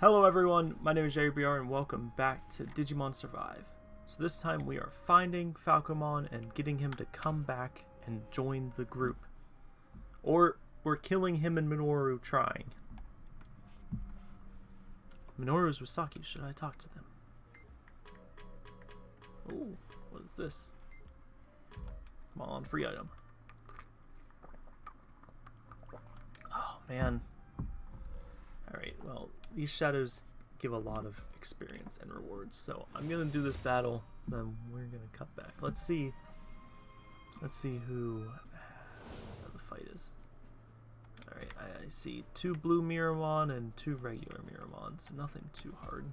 Hello everyone, my name is Jerry BR and welcome back to Digimon Survive. So this time we are finding Falcomon and getting him to come back and join the group. Or we're killing him and Minoru trying. Minoru's with Saki, should I talk to them? Oh, what is this? Come on, free item. Oh man. Alright, well, these shadows give a lot of experience and rewards. So I'm gonna do this battle, then we're gonna cut back. Let's see. Let's see who uh, the fight is. All right, I, I see two blue Miramon and two regular Miramon, so nothing too hard.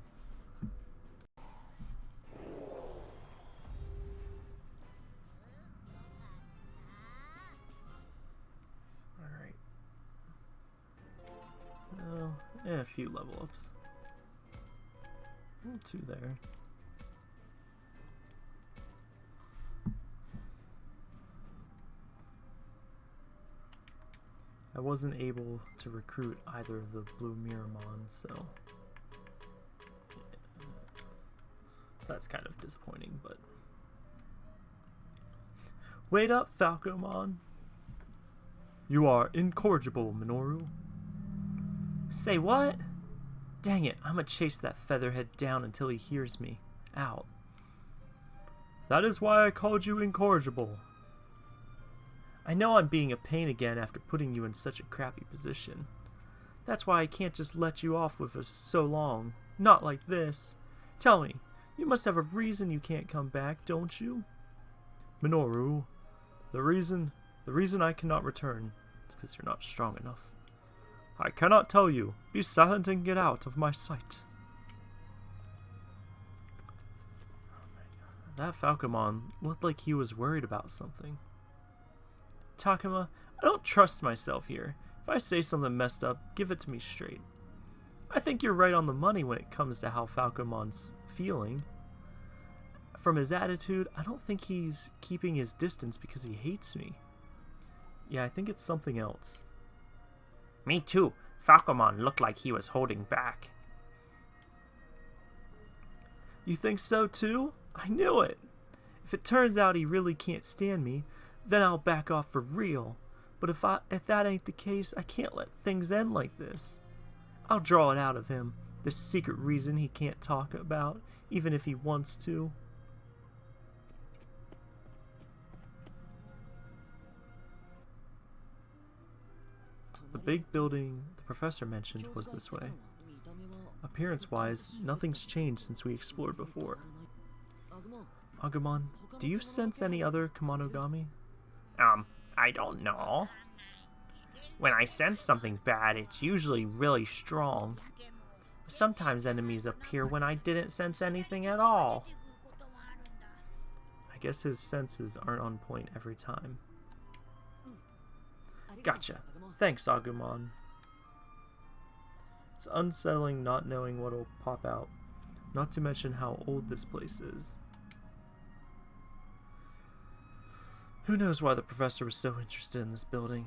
And a few level ups. two there. I wasn't able to recruit either of the blue Miramon, so... so that's kind of disappointing, but... Wait up, Falcomon! You are incorrigible, Minoru. Say what? Dang it, I'm gonna chase that featherhead down until he hears me out. That is why I called you incorrigible. I know I'm being a pain again after putting you in such a crappy position. That's why I can't just let you off with us so long. Not like this. Tell me, you must have a reason you can't come back, don't you? Minoru, the reason, the reason I cannot return is because you're not strong enough. I cannot tell you. Be silent and get out of my sight. That Falcomon looked like he was worried about something. Takuma, I don't trust myself here. If I say something messed up, give it to me straight. I think you're right on the money when it comes to how Falcomon's feeling. From his attitude, I don't think he's keeping his distance because he hates me. Yeah, I think it's something else. Me too. Falcomon looked like he was holding back. You think so too? I knew it! If it turns out he really can't stand me, then I'll back off for real. But if I if that ain't the case, I can't let things end like this. I'll draw it out of him, the secret reason he can't talk about, even if he wants to. Big building the professor mentioned was this way. Appearance-wise, nothing's changed since we explored before. Agumon, do you sense any other Kemonogami? Um, I don't know. When I sense something bad, it's usually really strong. Sometimes enemies appear when I didn't sense anything at all. I guess his senses aren't on point every time. Gotcha. Thanks, Agumon. It's unsettling not knowing what'll pop out, not to mention how old this place is. Who knows why the professor was so interested in this building?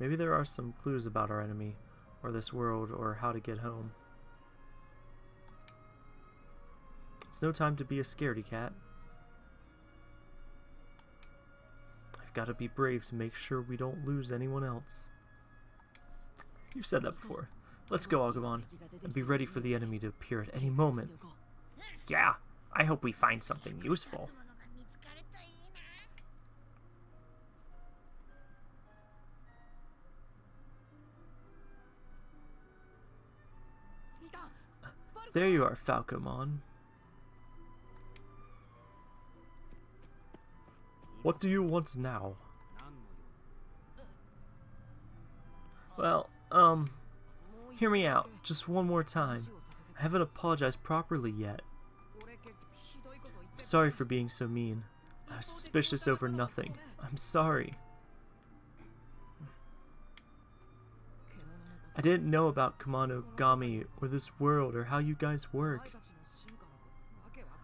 Maybe there are some clues about our enemy, or this world, or how to get home. It's no time to be a scaredy cat. I've got to be brave to make sure we don't lose anyone else. You've said that before. Let's go, Agumon, and be ready for the enemy to appear at any moment. Yeah, I hope we find something useful. There you are, Falcomon. What do you want now? Well, um, hear me out, just one more time. I haven't apologized properly yet. I'm sorry for being so mean. I was suspicious over nothing. I'm sorry. I didn't know about Kemonogami or this world or how you guys work.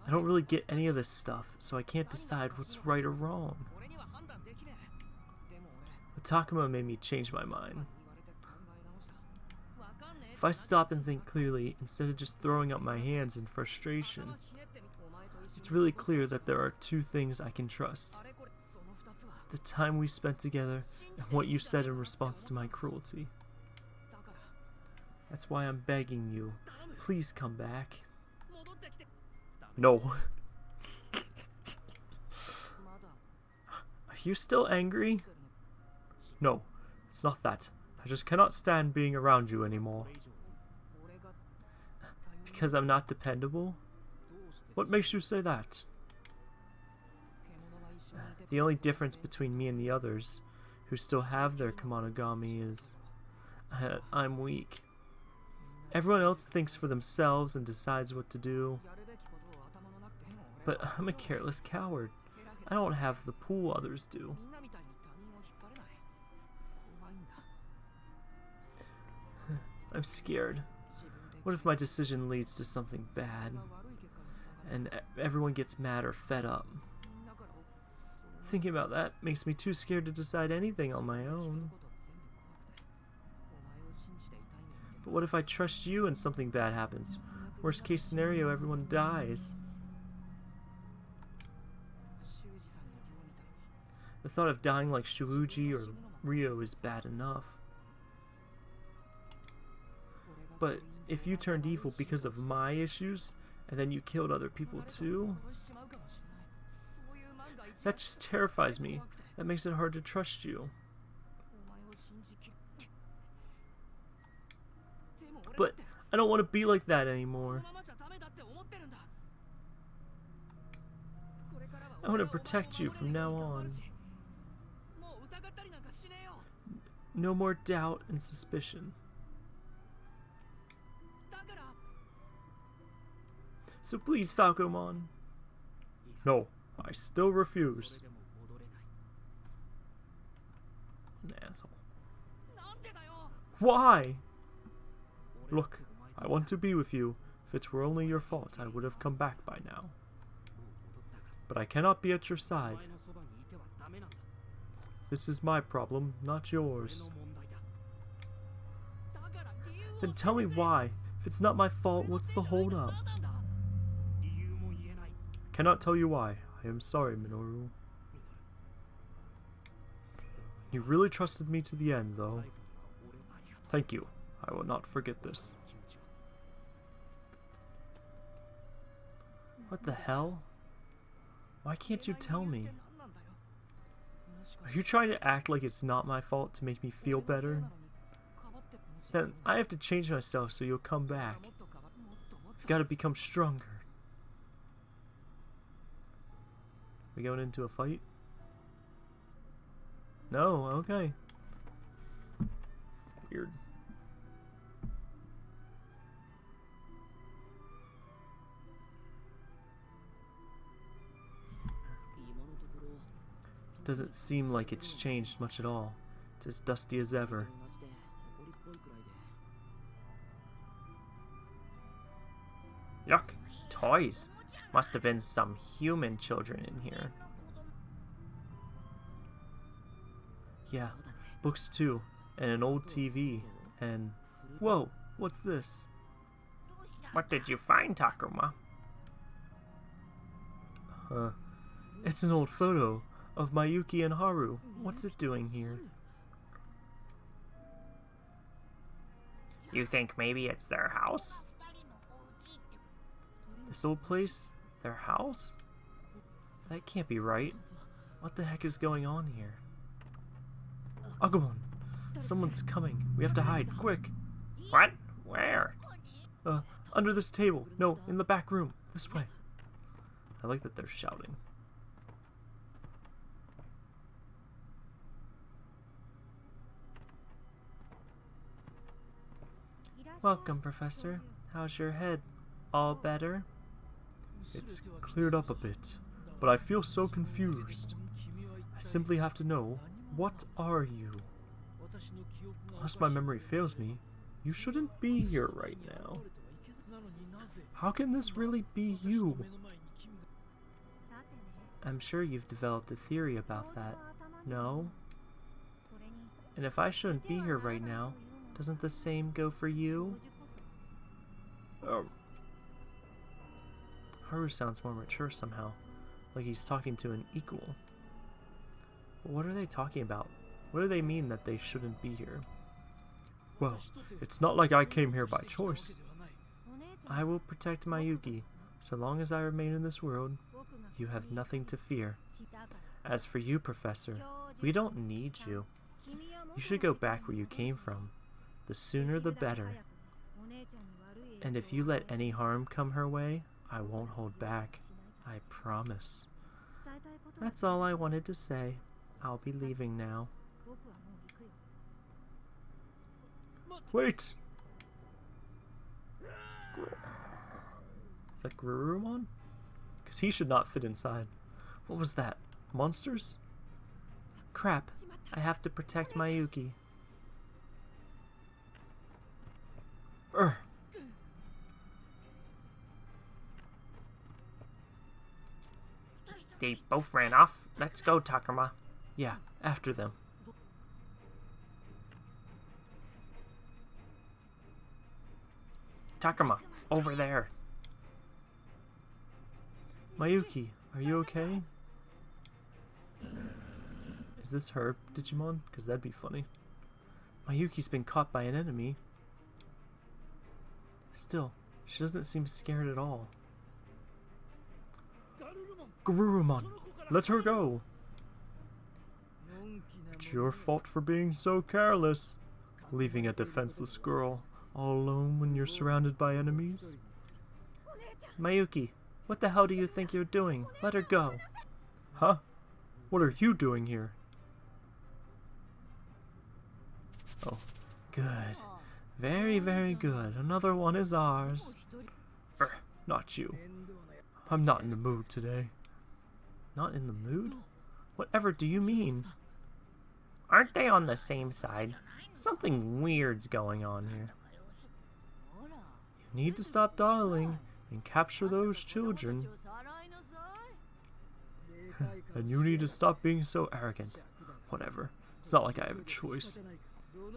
I don't really get any of this stuff, so I can't decide what's right or wrong. But Takuma made me change my mind. If I stop and think clearly, instead of just throwing up my hands in frustration, it's really clear that there are two things I can trust. The time we spent together, and what you said in response to my cruelty. That's why I'm begging you. Please come back. No. Are you still angry? No, it's not that. I just cannot stand being around you anymore. Because I'm not dependable? What makes you say that? The only difference between me and the others, who still have their Kemonogami, is uh, I'm weak. Everyone else thinks for themselves and decides what to do. But I'm a careless coward. I don't have the pool others do. I'm scared. What if my decision leads to something bad? And everyone gets mad or fed up? Thinking about that makes me too scared to decide anything on my own. But what if I trust you and something bad happens? Worst case scenario, everyone dies. The thought of dying like Shuuji or Ryo is bad enough. But if you turned evil because of my issues, and then you killed other people too, that just terrifies me. That makes it hard to trust you. But I don't want to be like that anymore. I want to protect you from now on. No more doubt and suspicion. So please, Falcomon. No, I still refuse. An asshole. Why? Look, I want to be with you. If it were only your fault, I would have come back by now. But I cannot be at your side. This is my problem, not yours. Then tell me why. If it's not my fault, what's the holdup? Cannot tell you why. I am sorry, Minoru. You really trusted me to the end, though. Thank you. I will not forget this. What the hell? Why can't you tell me? Are you trying to act like it's not my fault to make me feel better? Then I have to change myself so you'll come back. I've got to become stronger. We going into a fight? No, okay. Weird. Doesn't seem like it's changed much at all. It's as dusty as ever. Yuck. Toys. Must have been some human children in here. Yeah, books too, and an old TV, and... Whoa, what's this? What did you find, Takuma? Huh. it's an old photo of Mayuki and Haru. What's it doing here? You think maybe it's their house? This old place? Their house? That can't be right. What the heck is going on here? Agumon! Someone's coming. We have to hide. Quick! What? Where? Uh, under this table. No, in the back room. This way. I like that they're shouting. Welcome, Professor. How's your head? All better? It's cleared up a bit, but I feel so confused. I simply have to know, what are you? Unless my memory fails me, you shouldn't be here right now. How can this really be you? I'm sure you've developed a theory about that, no? And if I shouldn't be here right now, doesn't the same go for you? Oh. Haru sounds more mature somehow, like he's talking to an equal. But what are they talking about? What do they mean that they shouldn't be here? Well, it's not like I came here by choice. I will protect Mayuki. So long as I remain in this world, you have nothing to fear. As for you, Professor, we don't need you. You should go back where you came from. The sooner the better. And if you let any harm come her way, I won't hold back. I promise. That's all I wanted to say. I'll be leaving now. Wait! Is that Garurumon? Because he should not fit inside. What was that? Monsters? Crap. I have to protect Mayuki. They both ran off. Let's go, Takuma. Yeah, after them. Takuma, over there. Mayuki, are you okay? Is this her Digimon? Because that'd be funny. Mayuki's been caught by an enemy. Still, she doesn't seem scared at all. Garurumon, let her go! It's your fault for being so careless, leaving a defenseless girl all alone when you're surrounded by enemies. Mayuki, what the hell do you think you're doing? Let her go. Huh? What are you doing here? Oh, good. Very, very good. Another one is ours. Er, not you. I'm not in the mood today. Not in the mood? Whatever do you mean? Aren't they on the same side? Something weird's going on here. You need to stop dawdling and capture those children. and you need to stop being so arrogant. Whatever. It's not like I have a choice.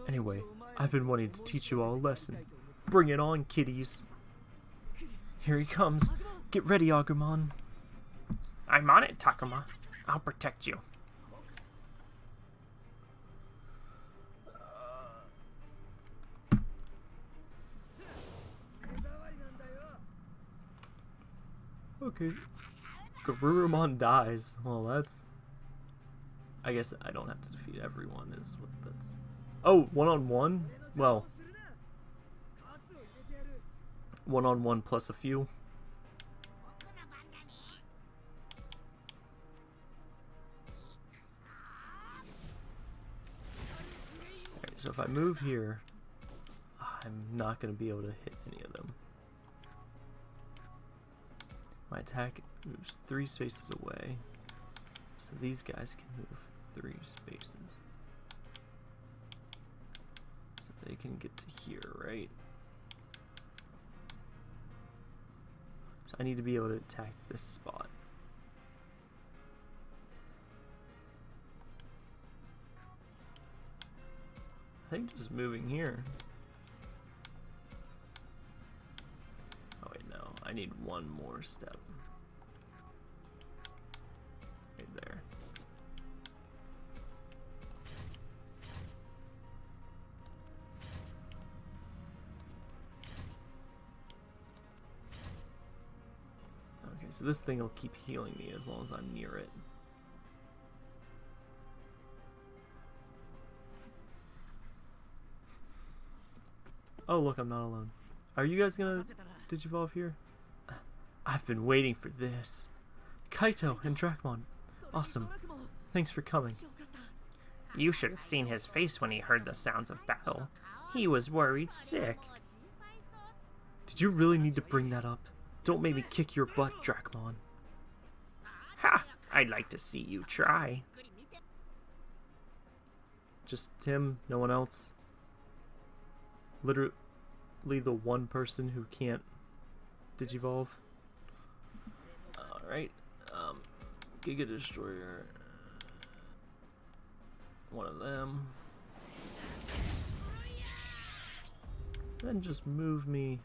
Anyway, I've been wanting to teach you all a lesson. Bring it on, kiddies. Here he comes. Get ready, Agumon. I'm on it, Takuma. I'll protect you. Okay. Garurumon dies. Well, that's... I guess I don't have to defeat everyone, is what that's... Oh, one-on-one? Well... One-on-one -on -one plus a few. so if I move here, I'm not going to be able to hit any of them. My attack moves three spaces away. So these guys can move three spaces. So they can get to here, right? So I need to be able to attack this spot. I think just moving here. Oh wait, no. I need one more step. So this thing will keep healing me as long as I'm near it. Oh, look, I'm not alone. Are you guys gonna digivolve here? I've been waiting for this. Kaito and Dracmon. Awesome. Thanks for coming. You should have seen his face when he heard the sounds of battle. He was worried sick. Did you really need to bring that up? Don't make me kick your butt, Dracmon. Ha! I'd like to see you try. Just Tim, no one else. Literally the one person who can't digivolve. Alright. Um, Giga Destroyer. One of them. Then just move me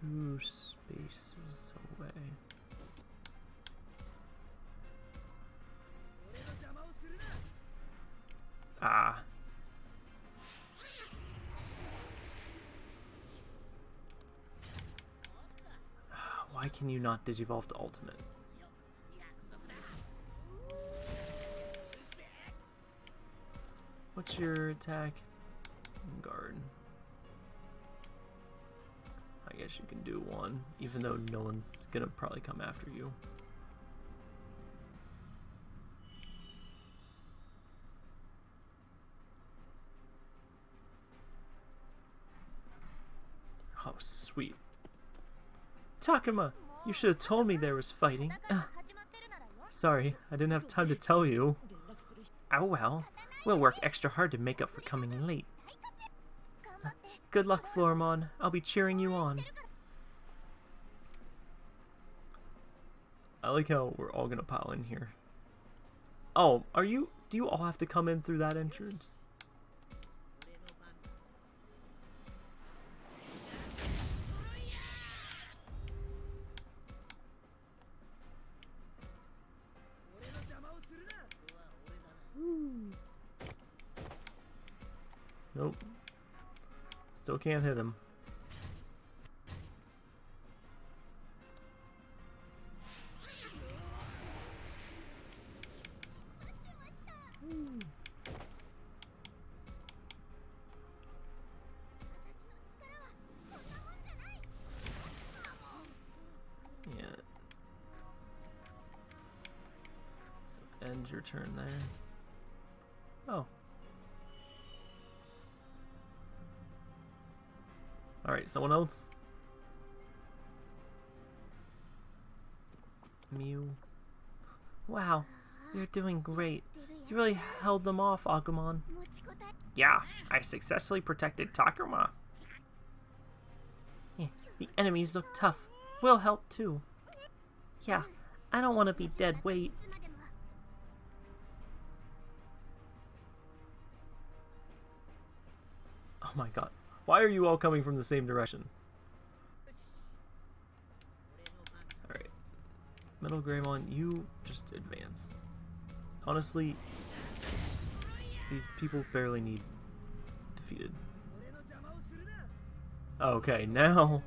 two spaces away. Ah. Why can you not digivolve to ultimate? What's your attack? Guard. I guess you can do one, even though no one's gonna probably come after you. Oh, sweet. Takuma, you should have told me there was fighting. Ugh. Sorry, I didn't have time to tell you. Oh well, we'll work extra hard to make up for coming late. Good luck, Floramon. I'll be cheering you on. I like how we're all gonna pile in here. Oh, are you... Do you all have to come in through that entrance? Can't hit him. Someone else? Mew. Wow, you're doing great. You really held them off, Agumon. Yeah, I successfully protected Takuma. Yeah, the enemies look tough. We'll help too. Yeah, I don't want to be dead weight. Oh my god. Why are you all coming from the same direction? Alright. Metal Greymon, you just advance. Honestly, these people barely need defeated. Okay, now...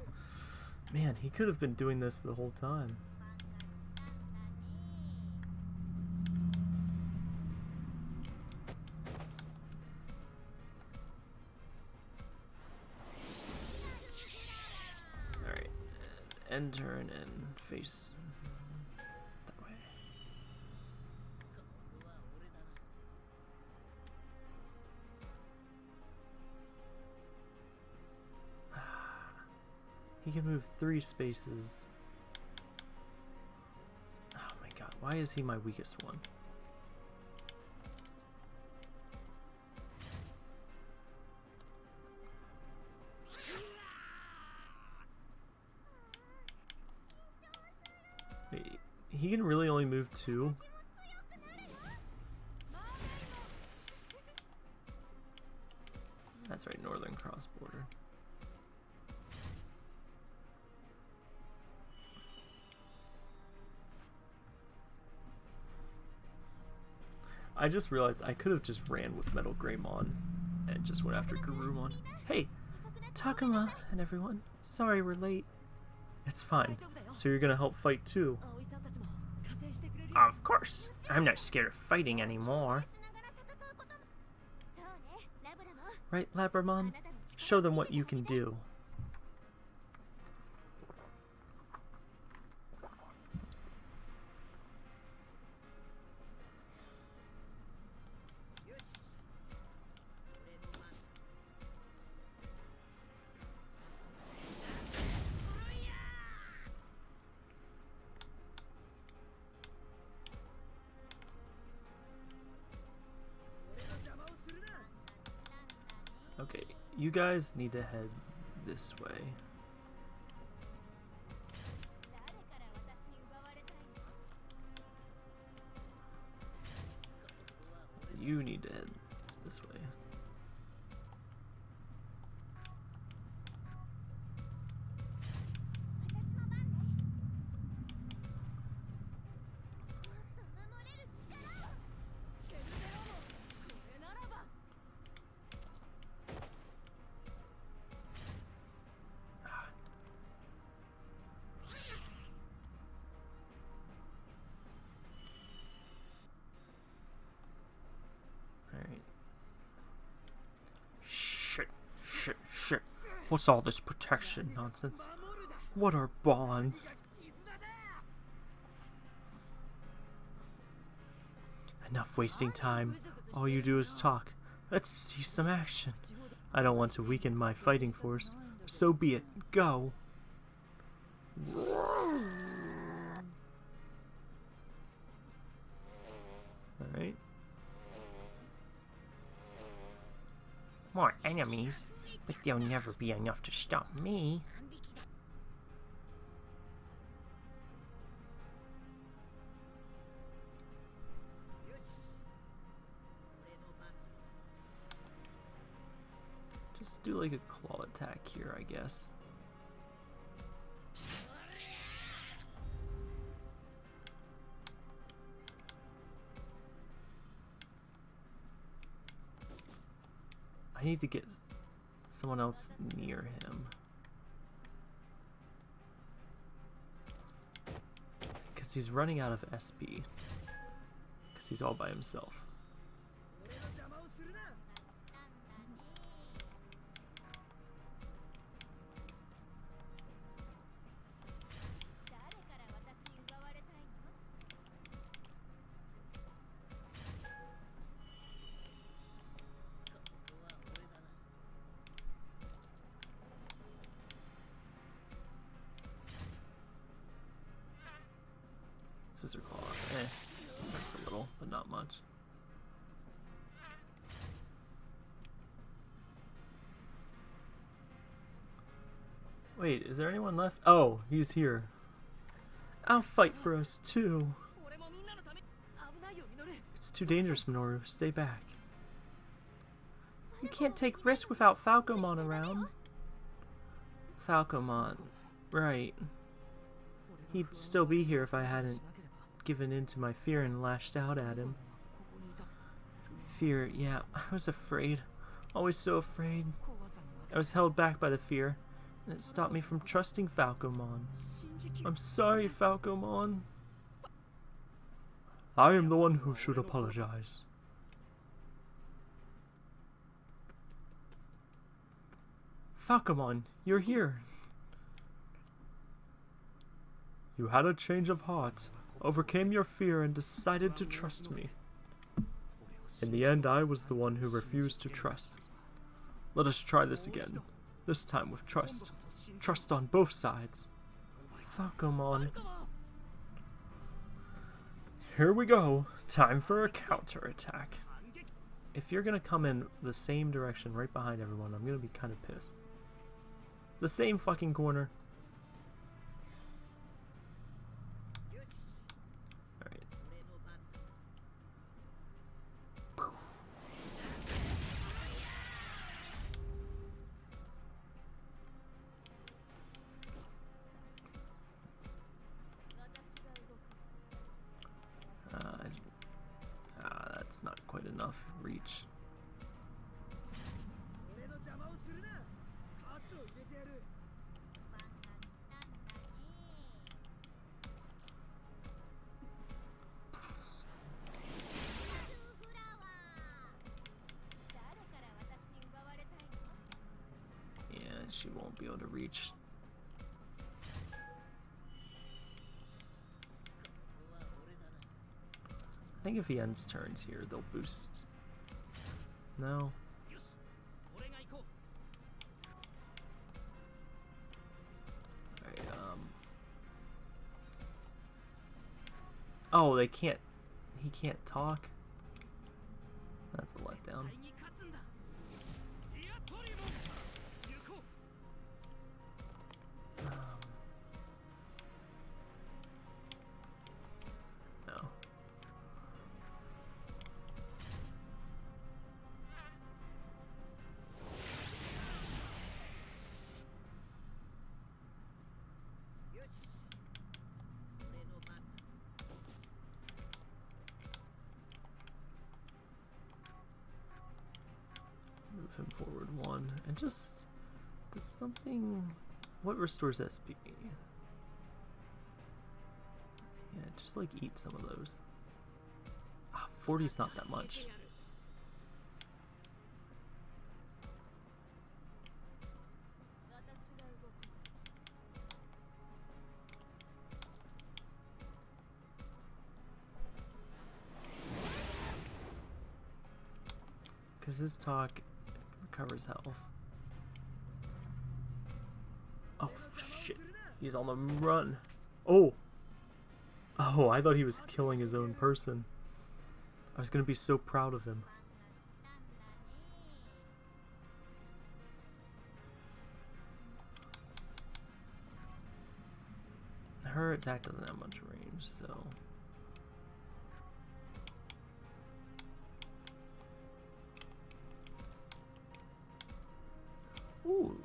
Man, he could have been doing this the whole time. End turn and face that way. He can move three spaces. Oh my god, why is he my weakest one? He can really only move two? That's right, Northern Cross Border. I just realized I could have just ran with Metal Greymon and just went after Garurumon. Hey, Takuma and everyone. Sorry we're late. It's fine. So you're gonna help fight too. Of course, I'm not scared of fighting anymore. Right, Labramon? Show them what you can do. Guys need to head this way. You need to What's all this protection nonsense? What are bonds? Enough wasting time. All you do is talk. Let's see some action. I don't want to weaken my fighting force. So be it. Go. Alright. More enemies, but there'll never be enough to stop me. Just do like a claw attack here, I guess. I need to get someone else near him. Because he's running out of SP. Because he's all by himself. Is there anyone left? Oh, he's here. I'll fight for us too. It's too dangerous, Minoru. Stay back. You can't take risk without Falcomon around. Falcomon. Right. He'd still be here if I hadn't given in to my fear and lashed out at him. Fear, yeah, I was afraid. Always so afraid. I was held back by the fear, and it stopped me from trusting Falcomon. I'm sorry, Falcomon. I am the one who should apologize. Falcomon, you're here. You had a change of heart, overcame your fear, and decided to trust me. In the end, I was the one who refused to trust. Let us try this again, this time with trust. Trust on both sides. Fuck them Falcomon. Here we go. Time for a counterattack. If you're gonna come in the same direction right behind everyone, I'm gonna be kind of pissed. The same fucking corner. Think if he ends turns here, they'll boost. No. Um. Oh, they can't. He can't talk? That's a letdown. just... Does something... What restores SP? Yeah, just like eat some of those. Ah, 40's not that much. Because his talk recovers health. He's on the run. Oh! Oh, I thought he was killing his own person. I was gonna be so proud of him. Her attack doesn't have much range, so... Ooh.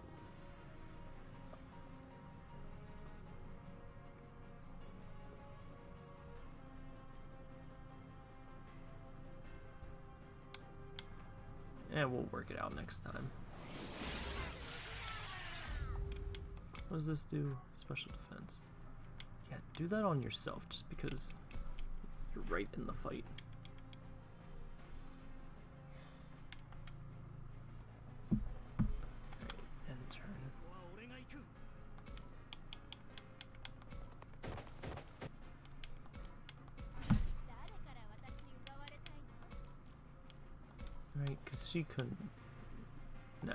Work it out next time. What does this do? Special defense. Yeah, do that on yourself just because you're right in the fight. She couldn't. No.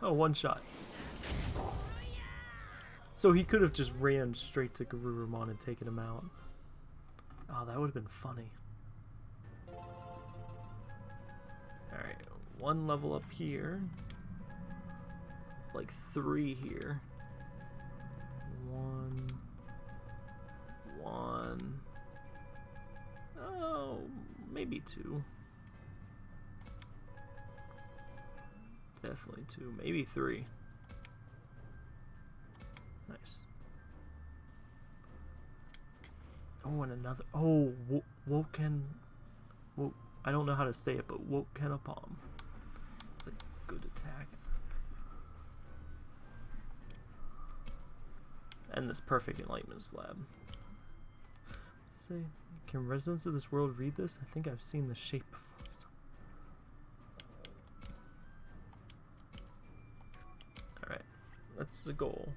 Oh, one shot. So he could have just ran straight to Garurumon and taken him out. Oh, that would have been funny. Alright, one level up here. Like three here. One. One. Oh, maybe two. Definitely two, maybe three. Oh, and another. Oh, wo Woken. Wo I don't know how to say it, but Wokenapalm. It's a good attack. And this perfect enlightenment slab. Say, can residents of this world read this? I think I've seen the shape before. so- Alright, that's the goal.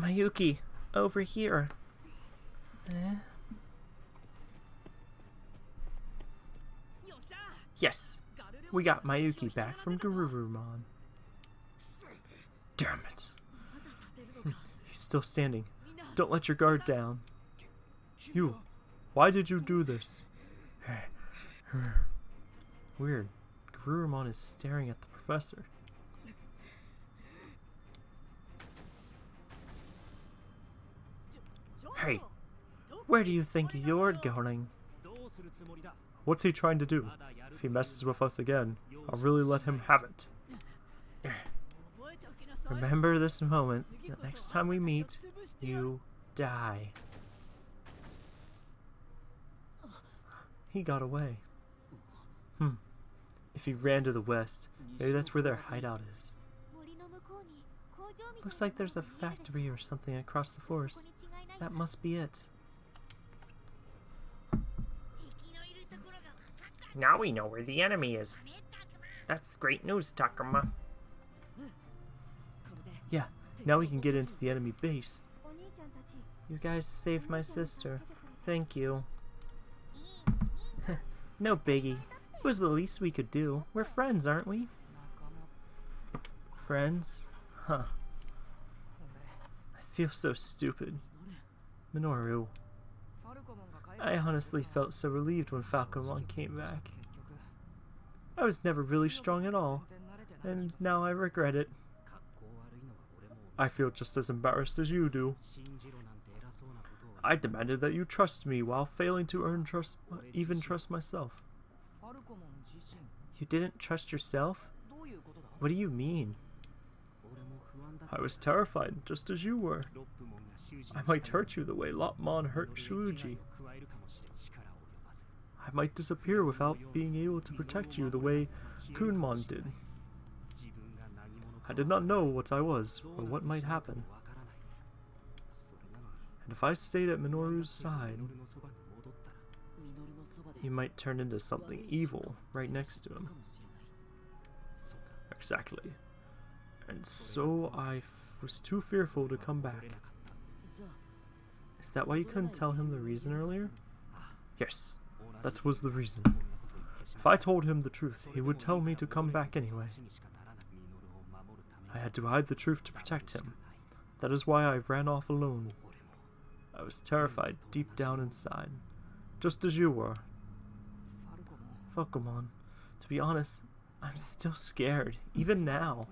Mayuki, over here. Eh? Yes, we got Mayuki back from Garurumon. Damn it. He's still standing. Don't let your guard down. You, why did you do this? Weird. Garurumon is staring at the professor. Hey, where do you think you're going? What's he trying to do? If he messes with us again, I'll really let him have it. Remember this moment. The next time we meet, you die. He got away. Hmm. If he ran to the west, maybe that's where their hideout is. Looks like there's a factory or something across the forest. That must be it. Now we know where the enemy is. That's great news, Takuma. Yeah, now we can get into the enemy base. You guys saved my sister. Thank you. no biggie. It was the least we could do. We're friends, aren't we? Friends? Huh. I feel so stupid. Minoru. I honestly felt so relieved when Falcomon came back. I was never really strong at all, and now I regret it. I feel just as embarrassed as you do. I demanded that you trust me while failing to earn trust, even trust myself. You didn't trust yourself? What do you mean? I was terrified, just as you were. I might hurt you the way Lopmon hurt Shuji. I might disappear without being able to protect you the way Kunemon did. I did not know what I was, or what might happen. And if I stayed at Minoru's side, he might turn into something evil right next to him. Exactly. And so I f- was too fearful to come back. Is that why you couldn't tell him the reason earlier? Yes, that was the reason. If I told him the truth, he would tell me to come back anyway. I had to hide the truth to protect him. That is why I ran off alone. I was terrified deep down inside, just as you were. Falcomon, to be honest, I'm still scared, even now.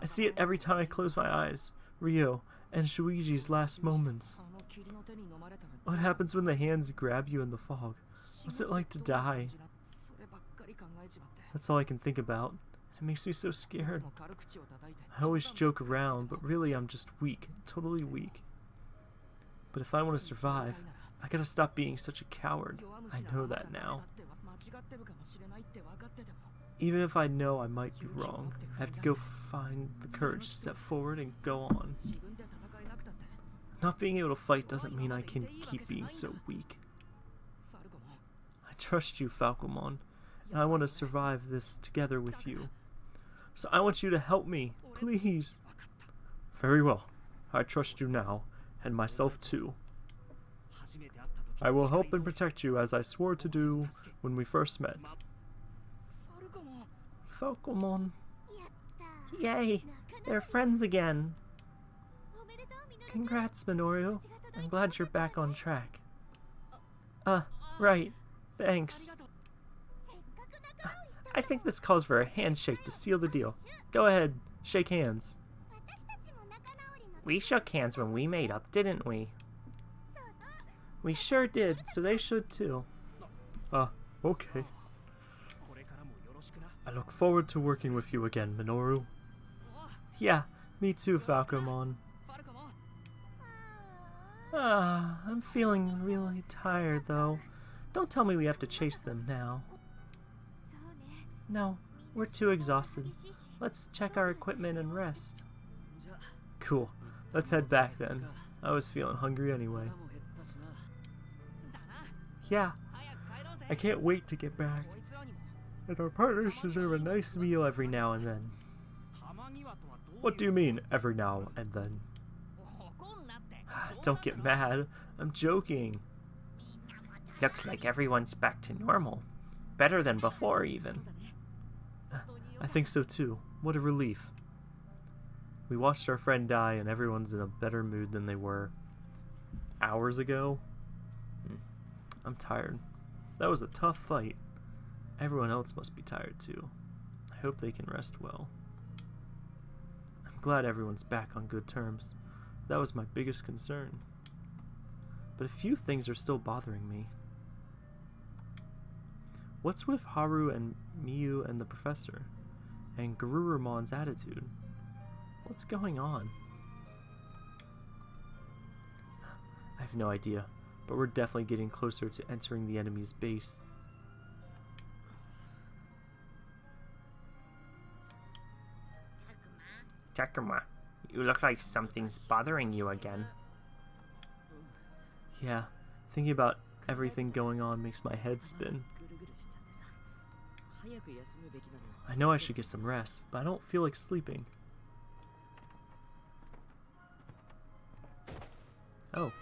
I see it every time I close my eyes. Ryo and Shuichi's last moments. What happens when the hands grab you in the fog? What's it like to die? That's all I can think about. It makes me so scared. I always joke around, but really I'm just weak, totally weak. But if I want to survive, I gotta stop being such a coward. I know that now. Even if I know I might be wrong, I have to go find the courage to step forward and go on. Not being able to fight doesn't mean I can keep being so weak. I trust you, Falcomon, and I want to survive this together with you. So I want you to help me, please. Very well. I trust you now, and myself too. I will help and protect you as I swore to do when we first met. Falcomon. Yay! They're friends again. Congrats, Minoru. I'm glad you're back on track. Uh, right. Thanks. I think this calls for a handshake to seal the deal. Go ahead, shake hands. We shook hands when we made up, didn't we? We sure did, so they should too. Uh, okay. I look forward to working with you again, Minoru. Yeah, me too, Falcomon. Ah, I'm feeling really tired though. Don't tell me we have to chase them now. No, we're too exhausted. Let's check our equipment and rest. Cool. Let's head back then. I was feeling hungry anyway. Yeah, I can't wait to get back. And our partners deserve a nice meal every now and then. What do you mean, every now and then? Don't get mad. I'm joking. Looks like everyone's back to normal. Better than before, even. I think so too. What a relief. We watched our friend die and everyone's in a better mood than they were hours ago. Hmm. I'm tired. That was a tough fight. Everyone else must be tired too. I hope they can rest well. I'm glad everyone's back on good terms. That was my biggest concern. But a few things are still bothering me. What's with Haru and Miyu and the professor? And Garurumon's attitude? What's going on? I have no idea, but we're definitely getting closer to entering the enemy's base. Takuma, you look like something's bothering you again. Yeah, thinking about everything going on makes my head spin. I know I should get some rest, but I don't feel like sleeping. Oh.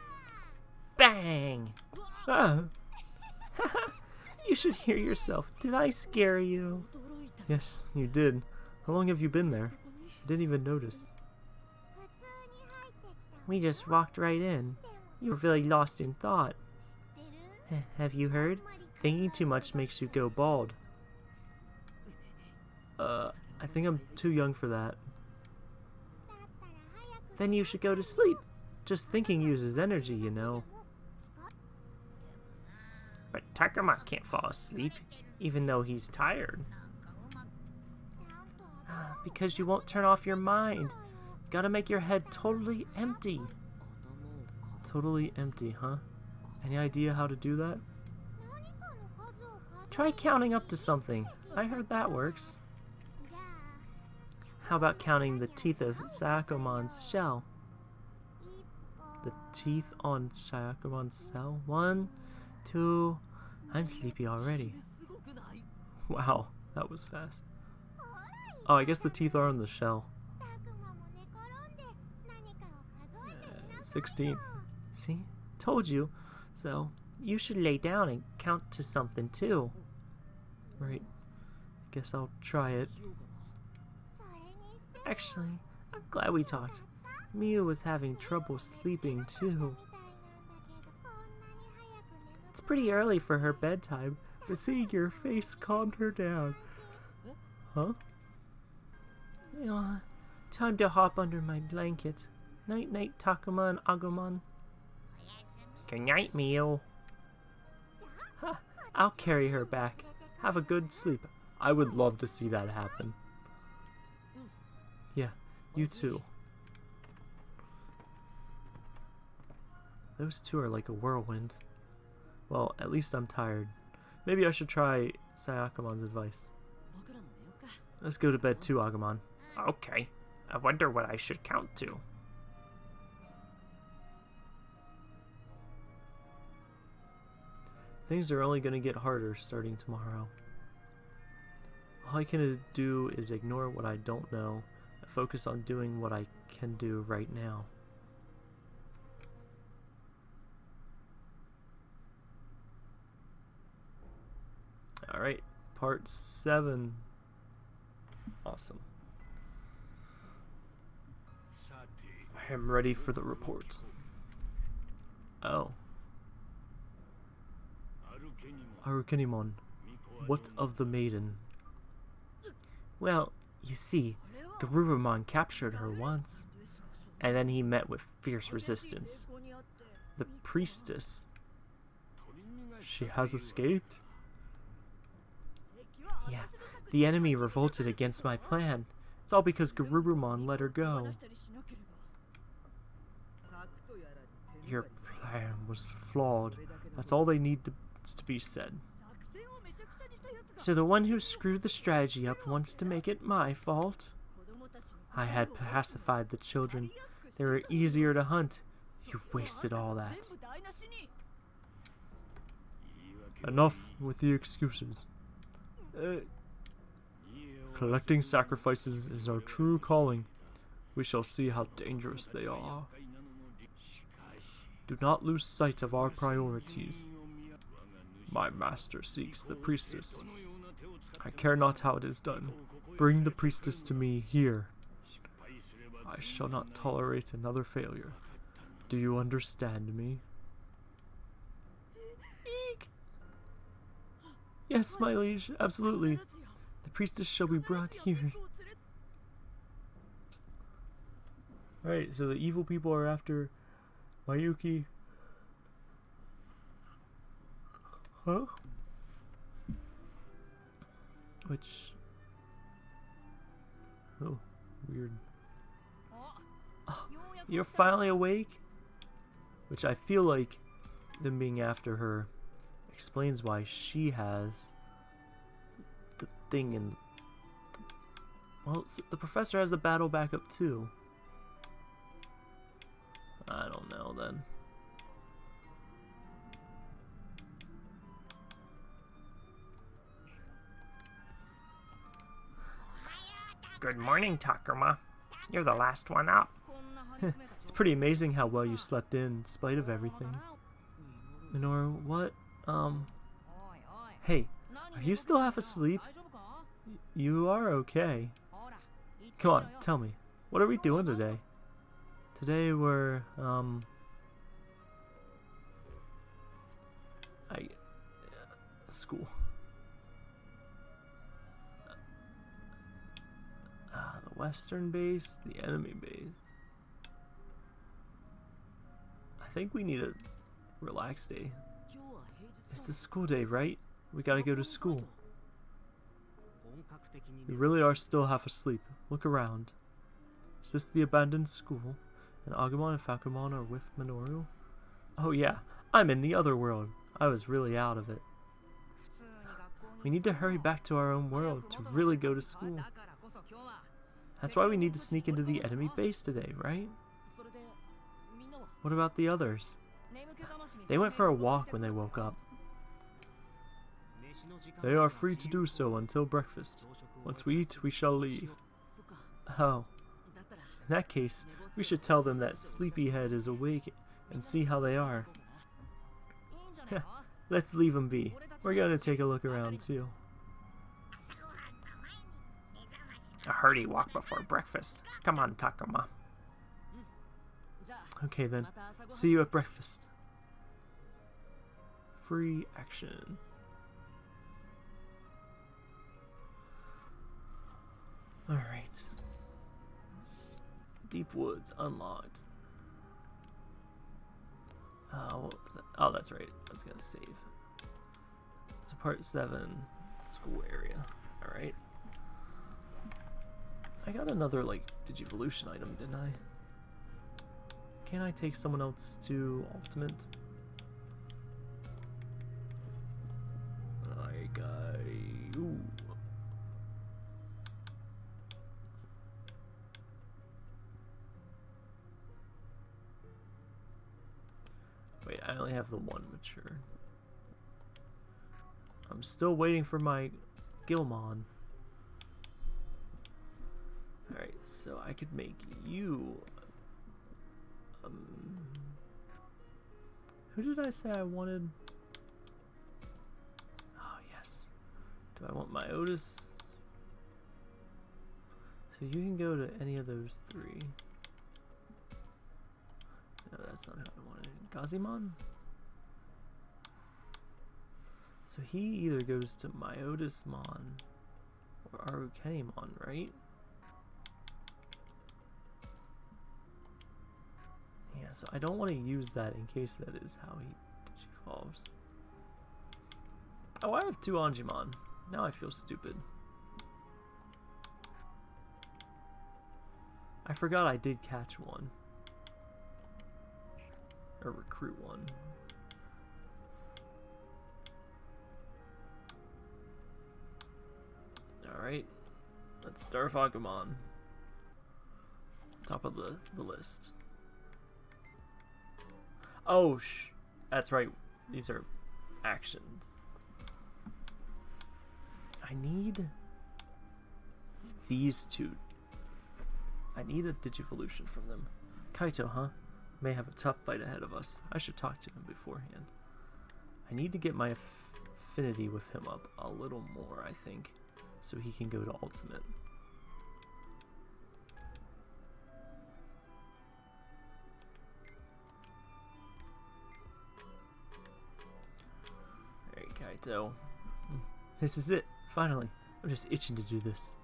Bang! Ah. you should hear yourself. Did I scare you? Yes, you did. How long have you been there? I didn't even notice. We just walked right in. You were really lost in thought. Have you heard? Thinking too much makes you go bald. Uh, I think I'm too young for that. Then you should go to sleep. Just thinking uses energy, you know. But Takuma can't fall asleep, even though he's tired. Because you won't turn off your mind. Gotta make your head totally empty. Totally empty, huh? Any idea how to do that? Try counting up to something. I heard that works. How about counting the teeth of Shakomon's shell? The teeth on Shakomon's shell? One, two... I'm sleepy already. Wow, that was fast. Oh, I guess the teeth are on the shell. Uh, 16. See? Told you. So, you should lay down and count to something too. Right. Guess I'll try it. Actually, I'm glad we talked. Miyu was having trouble sleeping too. It's pretty early for her bedtime, but seeing your face calmed her down. Huh? Yeah, time to hop under my blanket. Night night, Takuma and Agumon. Good night, Miyu. Ha, I'll carry her back. Have a good sleep. I would love to see that happen. Yeah, you too. Those two are like a whirlwind. Well, at least I'm tired. Maybe I should try Shakomon's advice. Let's go to bed too, Agumon. Okay. I wonder what I should count to. Things are only going to get harder starting tomorrow. All I can do is ignore what I don't know and focus on doing what I can do right now. Alright, part 7. Awesome. I am ready for the reports. Oh. Arukenimon, what of the maiden? Well, you see, Garurumon captured her once, and then he met with fierce resistance. The priestess. She has escaped? Yeah, the enemy revolted against my plan. It's all because Garurumon let her go. Your plan was flawed. That's all they need to, to be said. So the one who screwed the strategy up wants to make it my fault? I had pacified the children. They were easier to hunt. You wasted all that. Enough with the excuses. Uh, collecting sacrifices is our true calling. We shall see how dangerous they are. Do not lose sight of our priorities. My master seeks the priestess. I care not how it is done. Bring the priestess to me here. I shall not tolerate another failure. Do you understand me? Yes, my liege, absolutely. The priestess shall be brought here. Right, so the evil people are after Mayuki. Huh? Which... Oh, weird. Oh, you're finally awake? Which I feel like them being after her explains why she has the thing in... Well, the professor has a battle backup too. I don't know then. Good morning, Takuma. You're the last one up. it's pretty amazing how well you slept in, in spite of everything. Minoru, what? Um... Hey, are you still half asleep? You are okay. Come on, tell me. What are we doing today? Today we're, um... I... Uh, school. Western base, the enemy base. I think we need a relaxed day. It's a school day, right? We gotta go to school. We really are still half asleep. Look around. Is this the abandoned school? And Agumon and Falcomon are with Minoru? Oh yeah, I'm in the other world. I was really out of it. We need to hurry back to our own world to really go to school. That's why we need to sneak into the enemy base today, right? What about the others? They went for a walk when they woke up. They are free to do so until breakfast. Once we eat, we shall leave. Oh. In that case, we should tell them that Sleepyhead is awake and see how they are. Let's leave them be. We're gonna take a look around too. A hearty walk before breakfast. Come on, Takuma. Okay then, see you at breakfast. Free action. Alright. Deep Woods unlocked. Uh, that? Oh, that's right. I was gonna save. So part 7, school area. Alright. I got another, like, Digivolution item, didn't I? Can I take someone else to Ultimate? I... Ooh. Wait, I only have the one mature. I'm still waiting for my Guilmon. Alright, so I could make you... Um, who did I say I wanted? Oh, yes. Do I want my Otis? So you can go to any of those three. No, that's not how I wanted it. Gazimon? So he either goes to Myotismon or Arukenimon, right? So I don't want to use that in case that is how he evolves. Oh, I have two Angemon. Now I feel stupid. I forgot I did catch one. Or recruit one. Alright. Let's start Agumon. Top of the, the list. Oh, sh. That's right. These are actions. I need these two. I need a Digivolution from them. Kaito, huh? May have a tough fight ahead of us. I should talk to him beforehand. I need to get my affinity with him up a little more, I think, so he can go to Ultimate. Kaito. This is it, finally. I'm just itching to do this.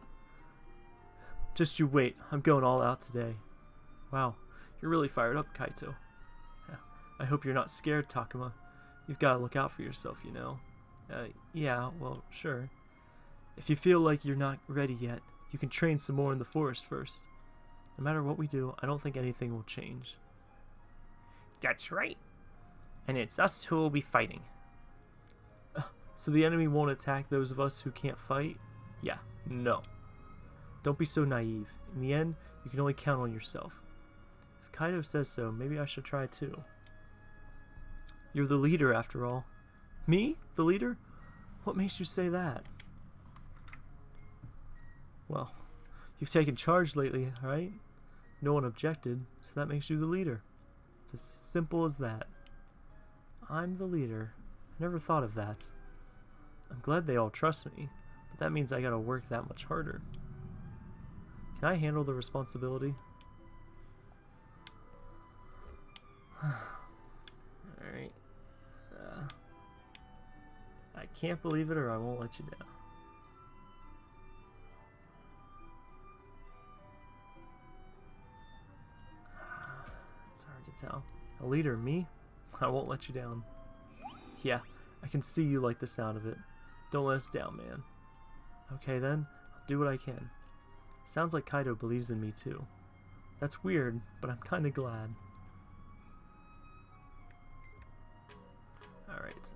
Just you wait, I'm going all out today. Wow, you're really fired up, Kaito. I hope you're not scared, Takuma. You've got to look out for yourself, you know. Uh, yeah, well, sure. If you feel like you're not ready yet, you can train some more in the forest first. No matter what we do, I don't think anything will change. That's right. And it's us who will be fighting. So the enemy won't attack those of us who can't fight? Yeah, no. Don't be so naive. In the end, you can only count on yourself. If Kaito says so, maybe I should try too. You're the leader, after all. Me? The leader? What makes you say that? Well, you've taken charge lately, right? No one objected, so that makes you the leader. It's as simple as that. I'm the leader. I never thought of that. I'm glad they all trust me, but that means I gotta work that much harder. Can I handle the responsibility? Alright. Uh, I can't believe it or I won't let you down. It's hard to tell. A leader, me? I won't let you down. Yeah, I can see you like the sound of it. Don't let us down, man. Okay then, I'll do what I can. Sounds like Kaito believes in me too. That's weird, but I'm kinda glad. Alright.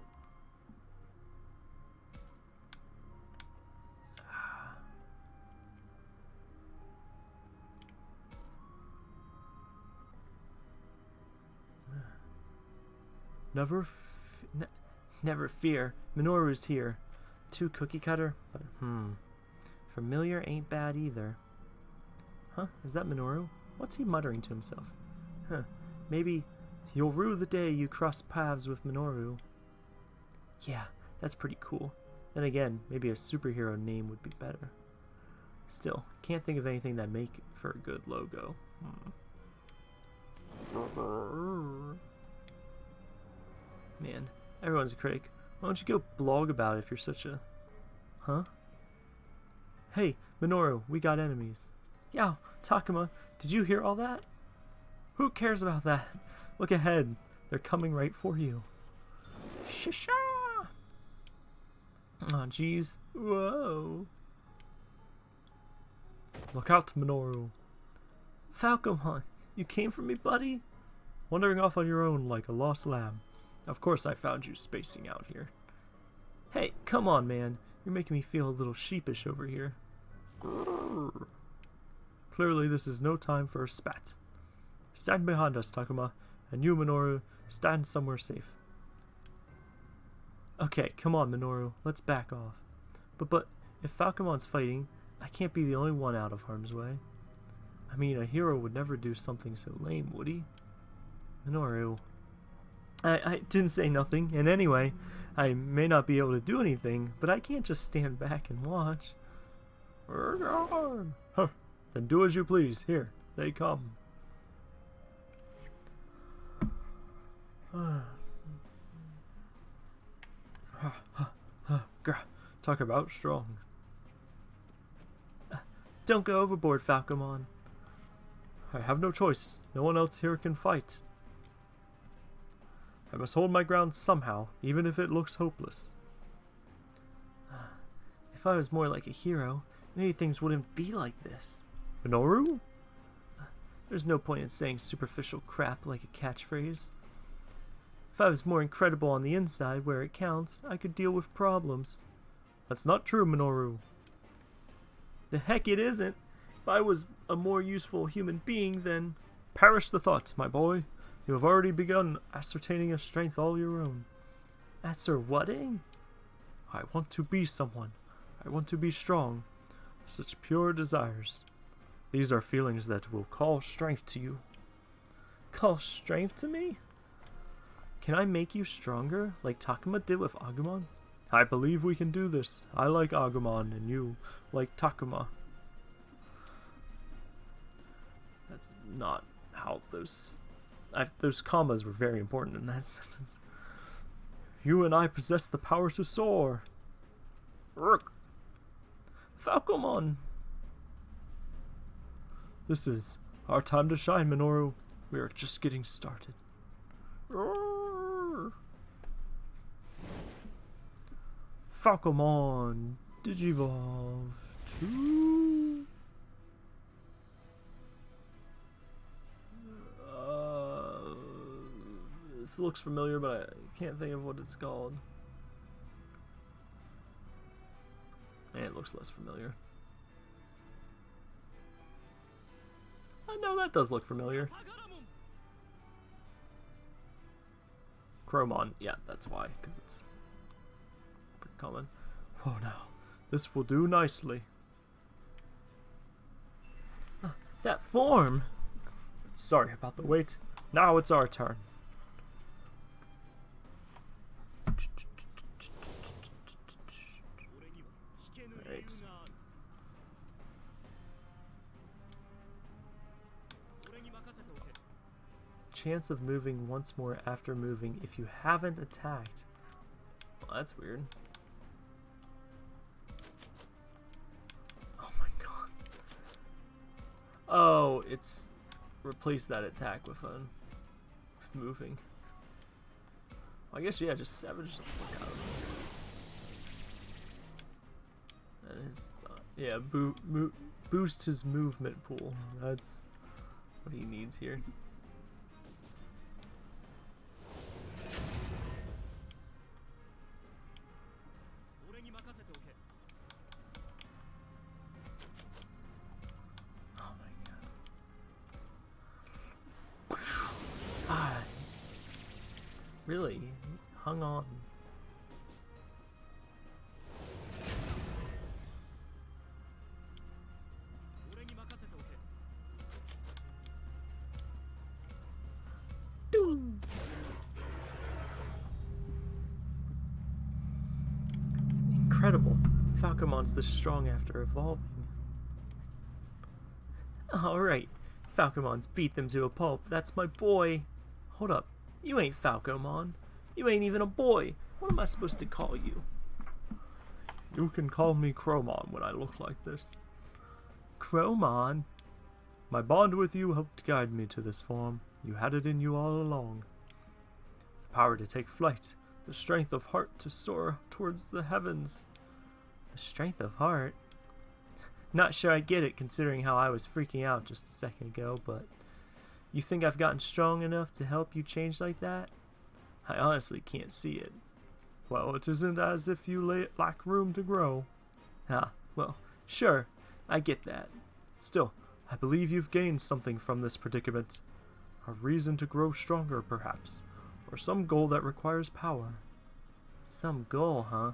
Never, ne never fear. Minoru's here. Too cookie cutter, but hmm. Familiar ain't bad either. Huh? Is that Minoru? What's he muttering to himself? Huh. Maybe you'll rue the day you cross paths with Minoru. Yeah, that's pretty cool. Then again, maybe a superhero name would be better. Still, can't think of anything that make for a good logo. Hmm. Man, everyone's a critic. Why don't you go blog about it if you're such a... Huh? Hey, Minoru, we got enemies. Yeah, Takuma, did you hear all that? Who cares about that? Look ahead. They're coming right for you. Shisha! Oh, jeez. Whoa. Look out, Minoru. Falcomon, you came for me, buddy? Wandering off on your own like a lost lamb. Of course I found you spacing out here. Hey, come on, man. You're making me feel a little sheepish over here. Grrr. Clearly this is no time for a spat. Stand behind us, Takuma, and you, Minoru, stand somewhere safe. Okay, come on, Minoru. Let's back off. But, but, if Falcomon's fighting, I can't be the only one out of harm's way. I mean, a hero would never do something so lame, would he? Minoru. I, I didn't say nothing, and anyway, I may not be able to do anything, but I can't just stand back and watch. Huh. Then do as you please. Here, they come. Talk about strong. Don't go overboard, Falcomon. I have no choice. No one else here can fight. I must hold my ground somehow, even if it looks hopeless. If I was more like a hero, maybe things wouldn't be like this. Minoru? There's no point in saying superficial crap like a catchphrase. If I was more incredible on the inside, where it counts, I could deal with problems. That's not true, Minoru. The heck it isn't. If I was a more useful human being, then... Perish the thought, my boy. You have already begun ascertaining a strength all your own. Ascerwhatting? I want to be someone. I want to be strong. Such pure desires. These are feelings that will call strength to you. Call strength to me? Can I make you stronger, like Takuma did with Agumon? I believe we can do this. I like Agumon, and you like Takuma. That's not how those... I, those commas were very important in that sentence. You and I possess the power to soar. Rook. Falcomon. This is our time to shine, Minoru. We are just getting started. Falcomon Digivolve 2. This looks familiar, but I can't think of what it's called. And it looks less familiar. I know that does look familiar. Crowmon, yeah, that's why, because it's pretty common. Oh no, this will do nicely. That form! Sorry about the wait. Now it's our turn. Chance of moving once more after moving if you haven't attacked. Well, that's weird. Oh my god. Oh, it's replace that attack with a with moving. Well, I guess yeah, just savage the fuck out of him. And his uh, yeah, boo, boo, boost his movement pool. That's what he needs here. Incredible. Falcomon's this strong after evolving. Alright. Falcomon's beat them to a pulp. That's my boy. Hold up. You ain't Falcomon. You ain't even a boy. What am I supposed to call you? You can call me Crowmon when I look like this. Crowmon? My bond with you helped guide me to this form. You had it in you all along. The power to take flight, the strength of heart to soar towards the heavens. The strength of heart? Not sure I get it considering how I was freaking out just a second ago, but you think I've gotten strong enough to help you change like that? I honestly can't see it. Well, it isn't as if you lack room to grow. Ah, well, sure, I get that. Still, I believe you've gained something from this predicament. A reason to grow stronger, perhaps. Or some goal that requires power. Some goal, huh?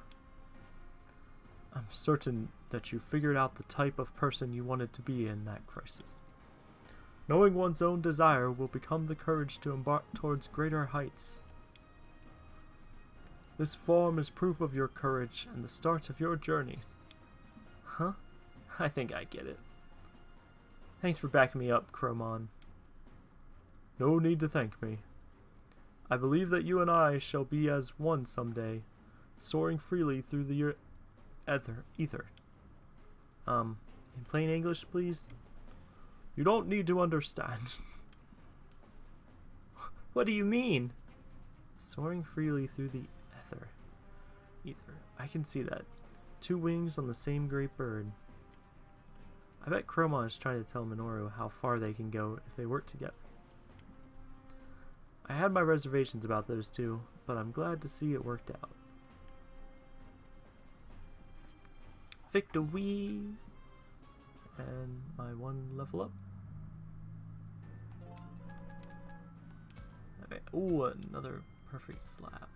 I'm certain that you figured out the type of person you wanted to be in that crisis. Knowing one's own desire will become the courage to embark towards greater heights. This form is proof of your courage and the start of your journey. Huh? I think I get it. Thanks for backing me up, Crowmon. No need to thank me. I believe that you and I shall be as one someday, soaring freely through the ether. ether. Um, in plain English, please? You don't need to understand. what do you mean? Soaring freely through the ether. Ether. I can see that. Two wings on the same great bird. I bet Crowmon is trying to tell Minoru how far they can go if they work together. I had my reservations about those two, but I'm glad to see it worked out. Victory! And my one level up. Okay. Ooh, another perfect slab.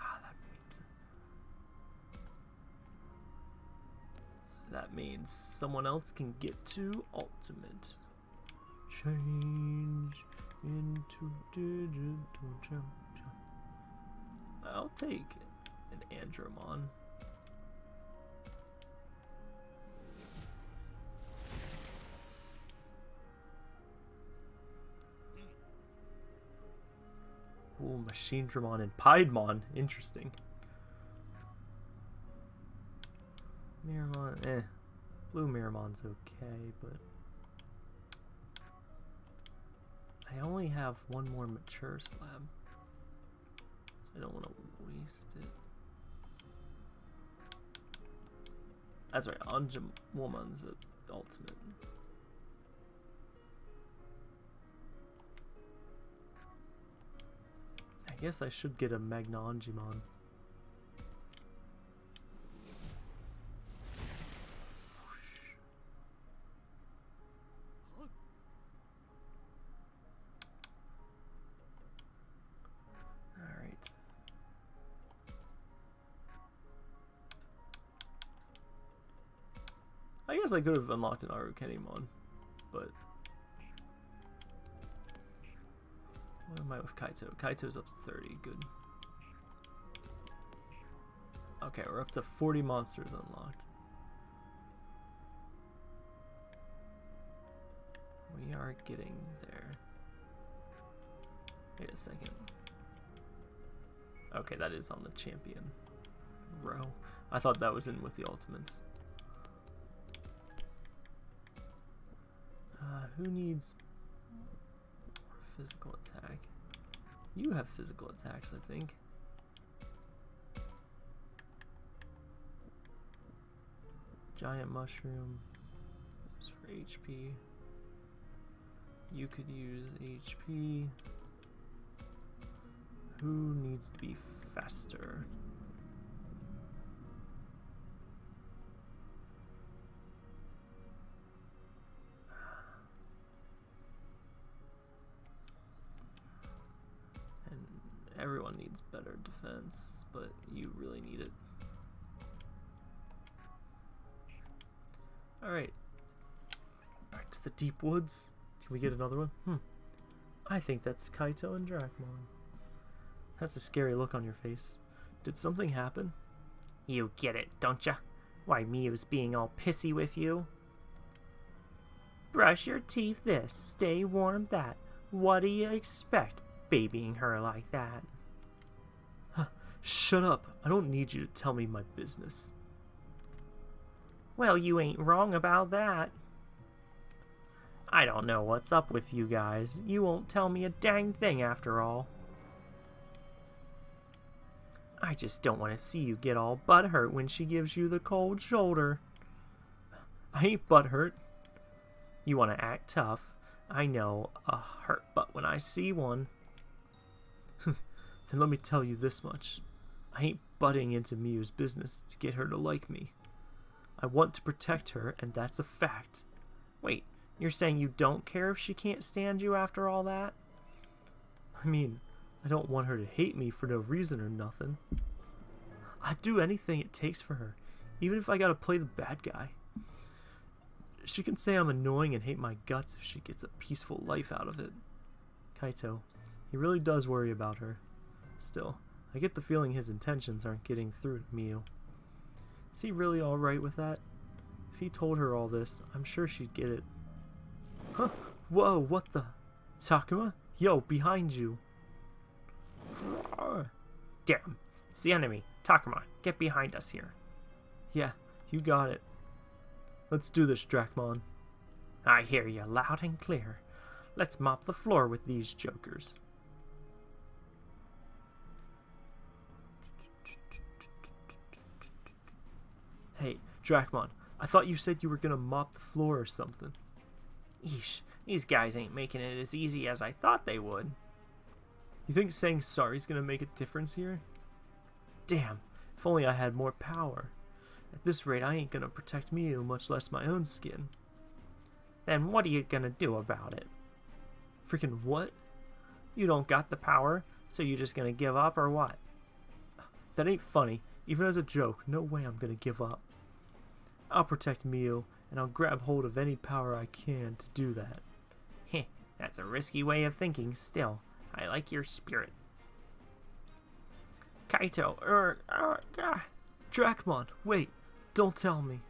Ah, that means that means someone else can get to ultimate. Change into digital jump. I'll take an Andromon. Ooh, Machinedramon and Piedmon. Interesting. Meramon, eh. Blue Meramon's okay, but... I only have one more mature slab. So I don't want to waste it. That's right, Anjum Woman's ultimate. I guess I should get a MagnaAngemon. Alright. I guess I could have unlocked an Arukenimon, but What am I with Kaito? Kaito's up to 30, good. Okay, we're up to 40 monsters unlocked. We are getting there. Wait a second. Okay, that is on the champion row. I thought that was in with the ultimates. Uh, who needs physical attack. You have physical attacks, I think. Giant mushroom is for HP. You could use HP. Who needs to be faster? Needs better defense, but you really need it. Alright. Back to the deep woods. Can we get another one? Hmm. I think that's Kaito and Dracmon. That's a scary look on your face. Did something happen? You get it, don't ya? Why Miyu's being all pissy with you? Brush your teeth this, stay warm that. What do you expect, babying her like that? Shut up. I don't need you to tell me my business. Well, you ain't wrong about that. I don't know what's up with you guys. You won't tell me a dang thing after all. I just don't want to see you get all butthurt when she gives you the cold shoulder. I ain't butthurt. You want to act tough. I know a hurt butt when I see one. then let me tell you this much. I ain't butting into Miyu's business to get her to like me. I want to protect her, and that's a fact. Wait, you're saying you don't care if she can't stand you after all that? I mean, I don't want her to hate me for no reason or nothing. I'd do anything it takes for her, even if I gotta play the bad guy. She can say I'm annoying and hate my guts if she gets a peaceful life out of it. Kaito, he really does worry about her. Still, I get the feeling his intentions aren't getting through to Miyu. Is he really alright with that? If he told her all this, I'm sure she'd get it. Huh? Whoa, what the? Takuma? Yo, behind you. Damn. It's the enemy. Takuma, get behind us here. Yeah, you got it. Let's do this, Dracmon. I hear you loud and clear. Let's mop the floor with these jokers. Hey, Dracmon, I thought you said you were gonna mop the floor or something. Eesh, these guys ain't making it as easy as I thought they would. You think saying sorry's gonna make a difference here? Damn, if only I had more power. At this rate, I ain't gonna protect Miyu, much less my own skin. Then what are you gonna do about it? Freaking what? You don't got the power, so you just gonna give up or what? That ain't funny. Even as a joke, no way I'm gonna give up. I'll protect Miyu, and I'll grab hold of any power I can to do that. Heh, that's a risky way of thinking, still. I like your spirit. Kaito, er, er, uh, Dracmon, wait, don't tell me.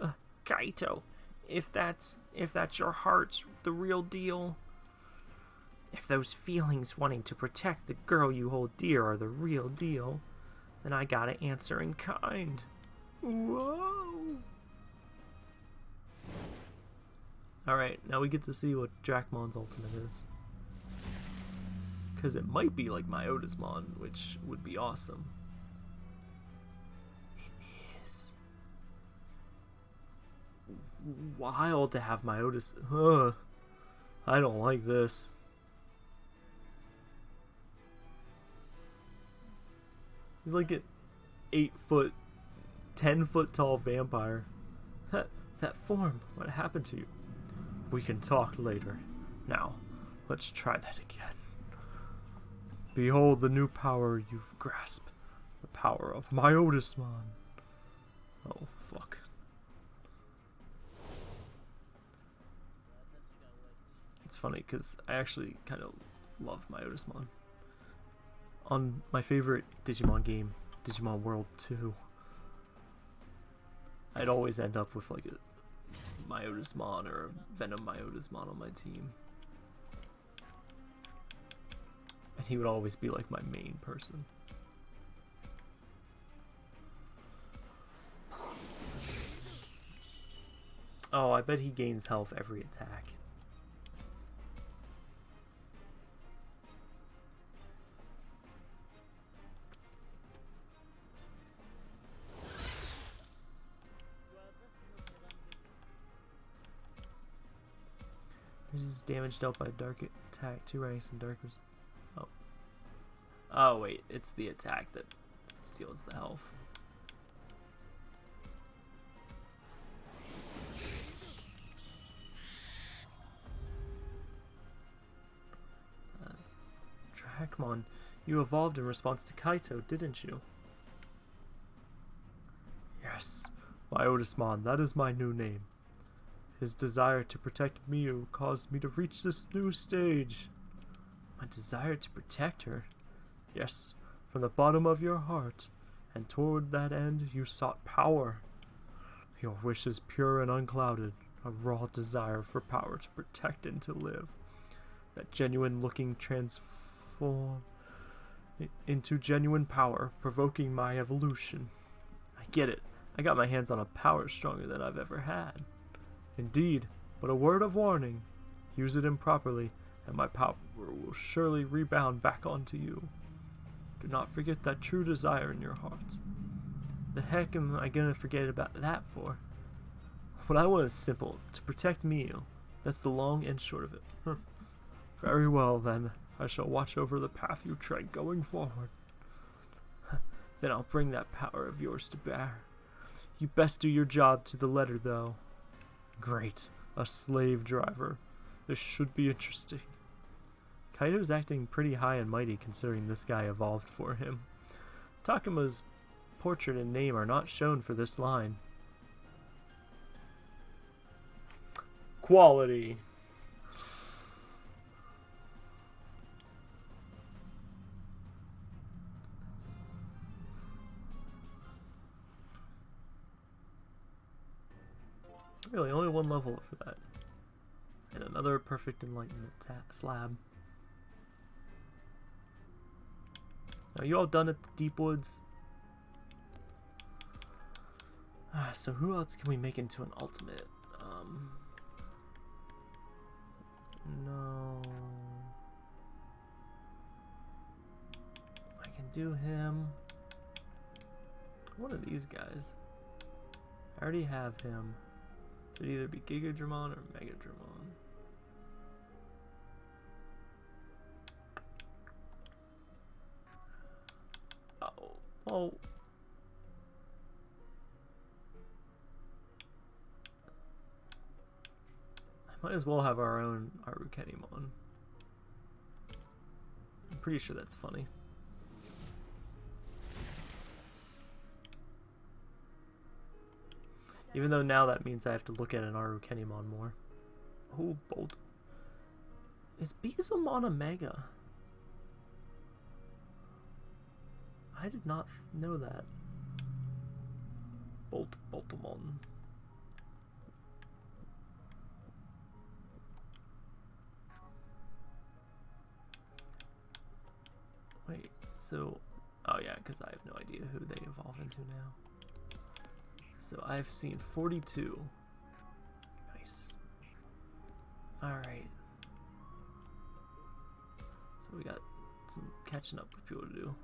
Uh, Kaito, if that's, if that's your heart's the real deal, if those feelings wanting to protect the girl you hold dear are the real deal, then I gotta answer in kind. Whoa! Alright, now we get to see what Dracmon's ultimate is. Because it might be like Myotismon, which would be awesome. It is. Wild to have Myotis. Ugh. I don't like this. He's like an eight foot, ten foot tall vampire. That that form, what happened to you? We can talk later. Now, let's try that again. Behold the new power you've grasped. The power of Myotismon. Oh, fuck. It's funny because I actually kind of love Myotismon. On my favorite Digimon game, Digimon World 2, I'd always end up with like a Myotismon or Venom Myotismon on my team. And he would always be like my main person. Oh, I bet he gains health every attack. This is damage dealt by dark attack, two ranks and darkers. Oh. Oh wait, it's the attack that steals the health. That's you evolved in response to Kaito, didn't you? Yes, my Otismon, that is my new name. His desire to protect Miyu caused me to reach this new stage. My desire to protect her? Yes, from the bottom of your heart, and toward that end you sought power. Your wish is pure and unclouded, a raw desire for power to protect and to live. That genuine looking transform into genuine power, provoking my evolution. I get it. I got my hands on a power stronger than I've ever had. Indeed, but a word of warning. Use it improperly, and my power will surely rebound back onto you. Do not forget that true desire in your heart. The heck am I gonna forget about that for? What I want is simple, to protect Miyu. That's the long and short of it. Very well, then. I shall watch over the path you tread going forward. then I'll bring that power of yours to bear. You best do your job to the letter, though. Great. A slave driver. This should be interesting. Kaito's acting pretty high and mighty considering this guy evolved for him. Takuma's portrait and name are not shown for this line. Quality. Really, only one level for that. And another perfect enlightenment slab. Are you all done at the deep woods? Ah, so who else can we make into an ultimate? Um, no. I can do him. One of these guys. I already have him. It'd either be Gigadramon or Mega Megadramon. Oh, oh. I might as well have our own Arukenimon. I'm pretty sure that's funny. Even though now that means I have to look at an Arukenimon more. Oh, bold. Is Beelzemon a Mega? I did not know that. Bolt Boltamon. Wait, so... Oh yeah, because I have no idea who they evolve into now. So I've seen 42. Nice. Alright. So we got some catching up for people to do.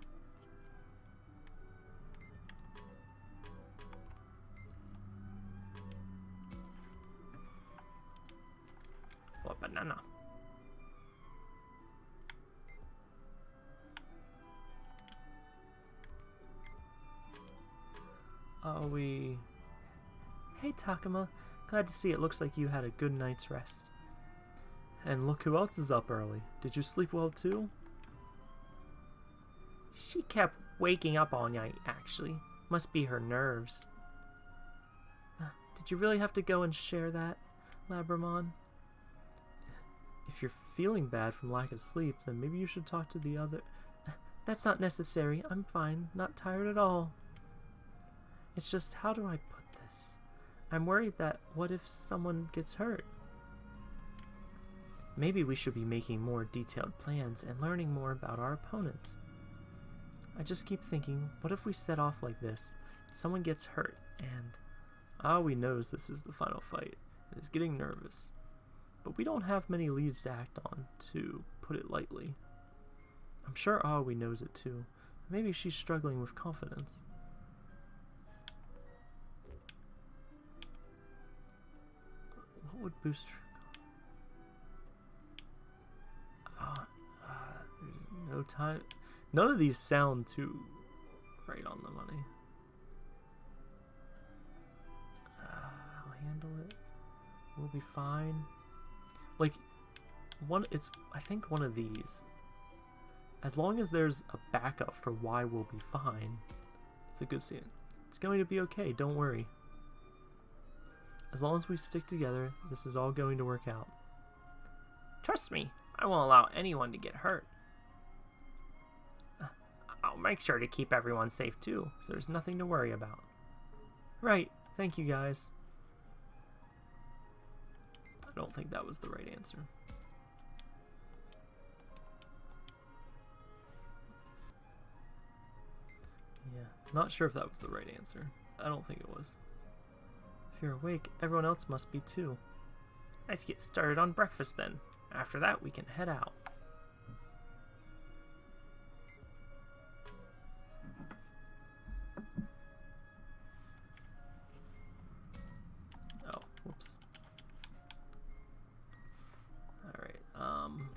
Takuma, glad to see it looks like you had a good night's rest. And look who else is up early. Did you sleep well too? She kept waking up all night, actually. Must be her nerves. Uh, did you really have to go and share that, Labramon? If you're feeling bad from lack of sleep, then maybe you should talk to the other... That's not necessary. I'm fine. Not tired at all. It's just, how do I put this? I'm worried that what if someone gets hurt? Maybe we should be making more detailed plans and learning more about our opponents. I just keep thinking, what if we set off like this, someone gets hurt, and Aoi knows this is the final fight, and is getting nervous. But we don't have many leads to act on, to put it lightly. I'm sure Aoi knows it too. Maybe she's struggling with confidence. Would boost uh, uh, there's no time. None of these sound too right on the money. Uh, I'll handle it. We'll be fine. Like, one, it's, I think one of these As long as there's a backup for why we'll be fine, it's a good scene. It's going to be okay, don't worry. As long as we stick together, this is all going to work out. Trust me, I won't allow anyone to get hurt. I'll make sure to keep everyone safe too, so there's nothing to worry about. Right, thank you guys. I don't think that was the right answer. Yeah, not sure if that was the right answer. I don't think it was. You're awake, everyone else must be too. Let's get started on breakfast then. After that, we can head out. Oh, whoops. Alright, um...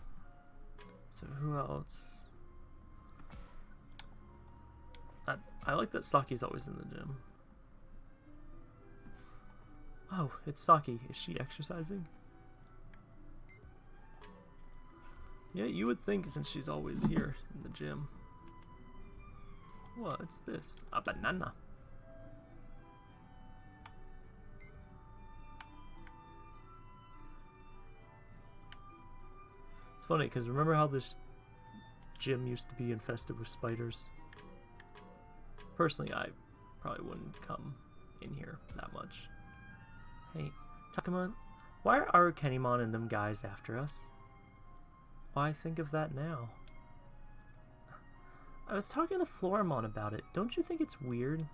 So who else? I, I like that Saki's always in the gym. Oh, it's Saki. Is she exercising? Yeah, you would think since she's always here in the gym. What's this? A banana. It's funny because remember how this gym used to be infested with spiders? Personally, I probably wouldn't come in here that much. Hey, Takuma, why are Arukenimon and them guys after us? Why think of that now? I was talking to Floramon about it. Don't you think it's weird?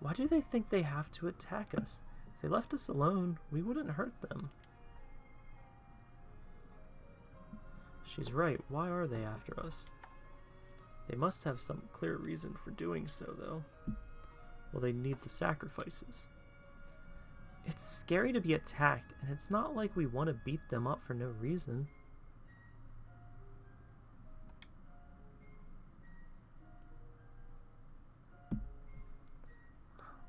Why do they think they have to attack us? If they left us alone, we wouldn't hurt them. She's right. Why are they after us? They must have some clear reason for doing so, though. Well, they need the sacrifices. It's scary to be attacked, and it's not like we want to beat them up for no reason.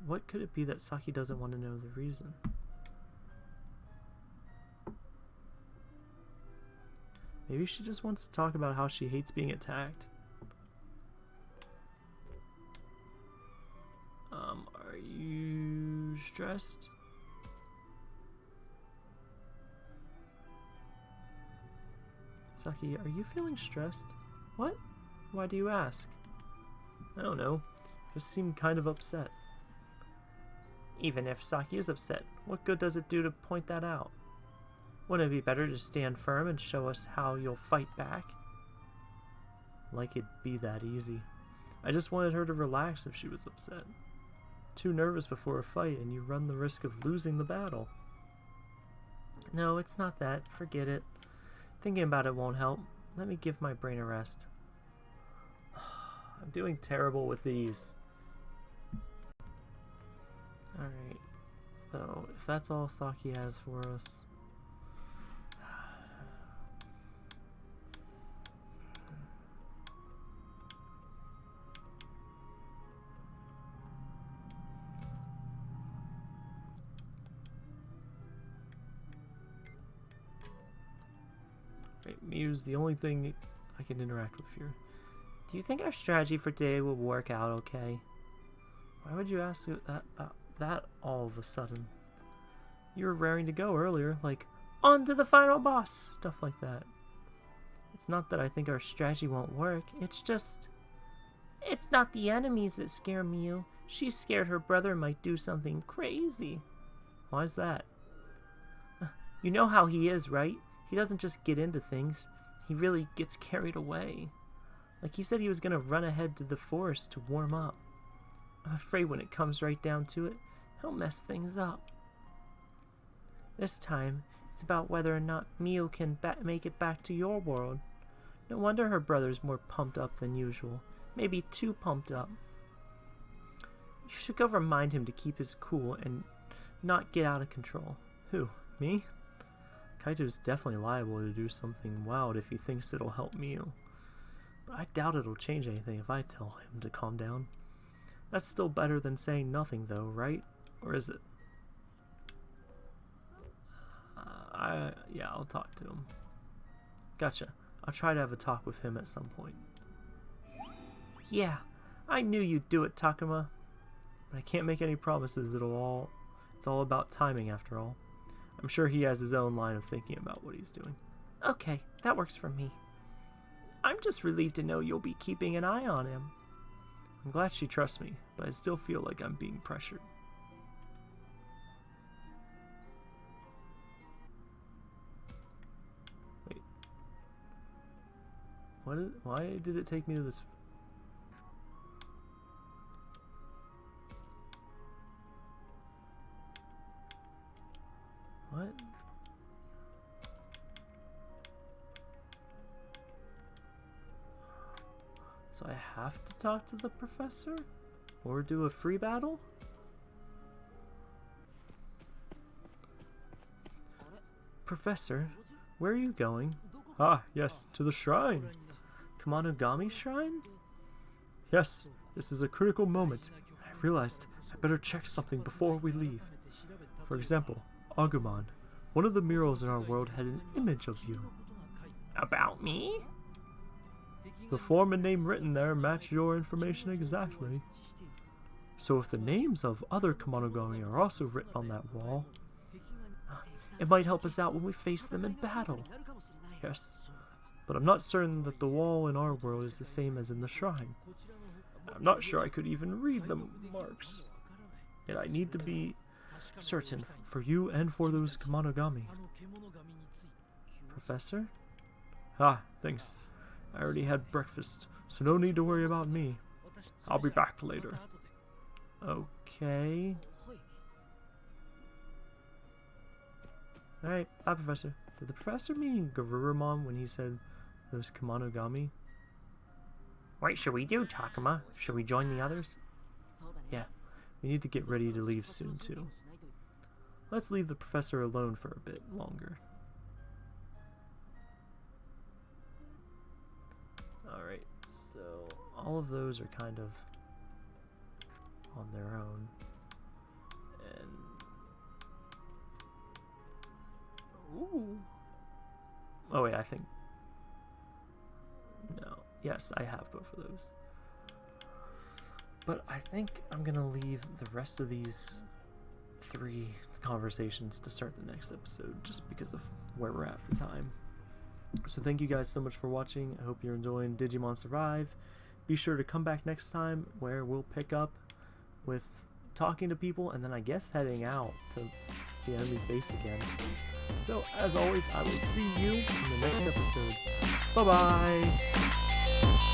What could it be that Saki doesn't want to know the reason? Maybe she just wants to talk about how she hates being attacked. Um, are you stressed? Saki, are you feeling stressed? What? Why do you ask? I don't know. Just seem kind of upset. Even if Saki is upset, what good does it do to point that out? Wouldn't it be better to stand firm and show us how you'll fight back? Like it'd be that easy. I just wanted her to relax if she was upset. Too nervous before a fight and you run the risk of losing the battle. No, it's not that. Forget it. Thinking about it won't help. Let me give my brain a rest. I'm doing terrible with these. Alright, so if that's all Saki has for us... The only thing I can interact with here. Do you think our strategy for today will work out okay? Why would you ask that about that all of a sudden? You were raring to go earlier, like, on to the final boss, stuff like that. It's not that I think our strategy won't work, it's just... It's not the enemies that scare Miyu. She's scared her brother might do something crazy. Why's that? Uh, you know how he is, right? He doesn't just get into things. He really gets carried away. Like he said he was going to run ahead to the forest to warm up. I'm afraid when it comes right down to it, he'll mess things up. This time, it's about whether or not Miyu can make it back to your world. No wonder her brother's more pumped up than usual. Maybe too pumped up. You should go remind him to keep his cool and not get out of control. Who? Me? Kaito's definitely liable to do something wild if he thinks it'll help Miyu. But I doubt it'll change anything if I tell him to calm down. That's still better than saying nothing, though, right? Or is it? Uh, I yeah, I'll talk to him. Gotcha. I'll try to have a talk with him at some point. Yeah, I knew you'd do it, Takuma. But I can't make any promises. It'll all it's all about timing after all. I'm sure he has his own line of thinking about what he's doing. Okay, that works for me. I'm just relieved to know you'll be keeping an eye on him. I'm glad she trusts me, but I still feel like I'm being pressured. Wait. What is, why did it take me to this What? So I have to talk to the professor? Or do a free battle? Professor, where are you going? Ah, yes, to the shrine. Kemonogami Shrine? Yes, this is a critical moment. I realized I better check something before we leave. For example, Agumon, one of the murals in our world had an image of you. About me? The form and name written there match your information exactly. So if the names of other Kemonogami are also written on that wall, it might help us out when we face them in battle. Yes, but I'm not certain that the wall in our world is the same as in the shrine. I'm not sure I could even read the marks. Yet I need to be certain for you and for those Kemonogami. Professor? Ah, thanks. I already had breakfast, so no need to worry about me. I'll be back later. Okay. Alright, bye, Professor. Did the Professor mean Garurumon when he said those Kemonogami? What should we do, Takuma? Should we join the others? Yeah, we need to get ready to leave soon, too. Let's leave the Professor alone for a bit longer. Alright, so all of those are kind of on their own. And Ooh. Oh wait, I think No. Yes, I have both of those. But I think I'm gonna leave the rest of these three conversations to start the next episode just because of where we're at for time. So thank you guys so much for watching. I hope you're enjoying Digimon Survive. Be sure to come back next time where we'll pick up with talking to people and then I guess heading out to the enemy's base again. So as always, I will see you in the next episode. Bye bye!